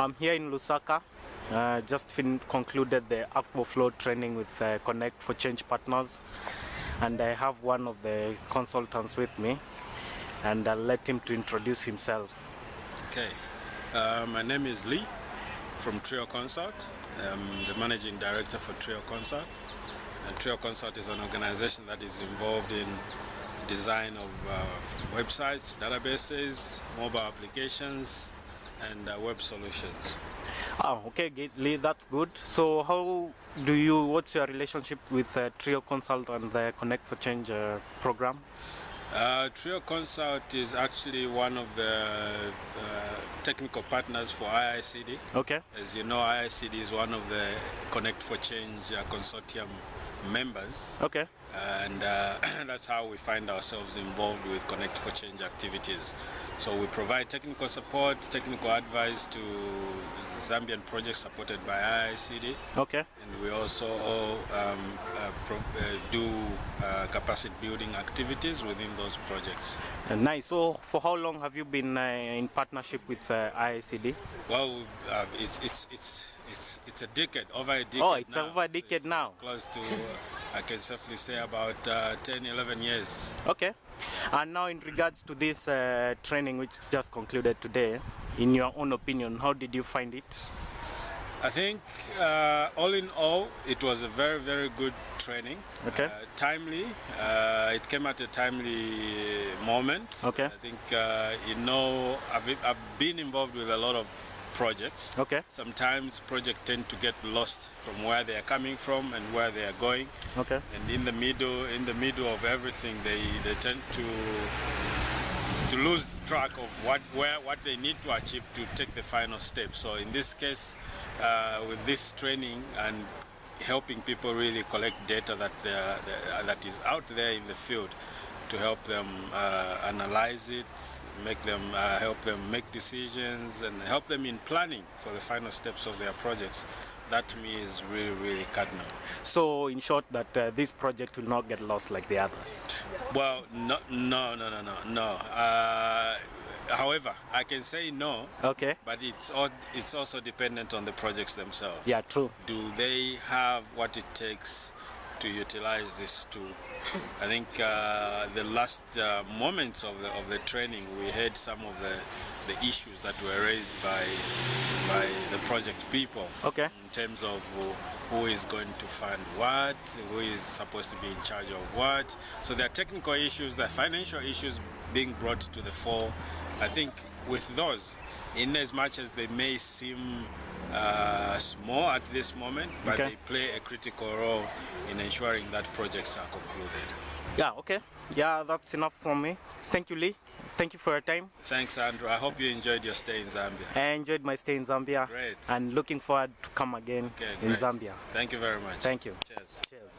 I'm here in Lusaka. Uh, just concluded the Akvo Flow training with uh, Connect for Change partners, and I have one of the consultants with me, and I'll let him to introduce himself. Okay, uh, my name is Lee from Trio Consult. I'm the managing director for Trio Consult. And Trio Consult is an organization that is involved in design of uh, websites, databases, mobile applications, and uh, web solutions. Oh, okay, Lee, that's good. So, how do you? What's your relationship with uh, Trio Consult and the Connect for Change uh, program? Uh, Trio Consult is actually one of the uh, technical partners for IICD. Okay. As you know, IICD is one of the Connect for Change uh, consortium members. Okay. and uh, that's how we find ourselves involved with Connect for Change activities. So we provide technical support, technical advice to Zambian projects supported by IICD, Okay. and we also um, uh, pro- uh, do uh, capacity building activities within those projects. Uh, nice. So, for how long have you been uh, in partnership with uh, IICD? Well, uh, it's it's it's it's it's a decade, over a decade. Oh, it's now. over a So decade it's now. Close to, uh, I can safely say about uh, 10, 11 years. Okay. And now, in regards to this uh, training which just concluded today, in your own opinion, how did you find it? I think uh, all in all, it was a very, very good training. Okay. Uh, timely. Uh, it came at a timely moment. Okay. I think, uh, you know, I've, I've been involved with a lot of projects. Okay. Sometimes projects tend to get lost from where they are coming from and where they are going. Okay. And in the middle, in the middle of everything, they, they tend to to lose track of what where what they need to achieve to take the final step. So in this case, uh, with this training and helping people really collect data that they are, that is out there in the field to help them uh, analyze it, make them uh, help them make decisions, and help them in planning for the final steps of their projects. That to me is really really cardinal. So, in short, that uh, this project will not get lost like the others. Well, no, no, no, no, no, no. Uh, however, I can say no, Okay. but it's all, it's also dependent on the projects themselves. Yeah, true. Do they have what it takes to utilize this tool? I think uh, the last uh, moments of the of the training, we had some of the the issues that were raised by by the project people Okay. in terms of who- who is going to fund what, who is supposed to be in charge of what. So there are technical issues, there are financial issues being brought to the fore. I think with those, in as much as they may seem uh, small at this moment, but Okay. they play a critical role in ensuring that projects are concluded. Yeah, okay. Yeah, that's enough from me. Thank you, Lee. Thank you for your time. Thanks, Andrew. I hope you enjoyed your stay in Zambia. I enjoyed my stay in Zambia. Great. And looking forward to come again Okay, in. Zambia. Thank you very much. Thank you. Cheers. Cheers.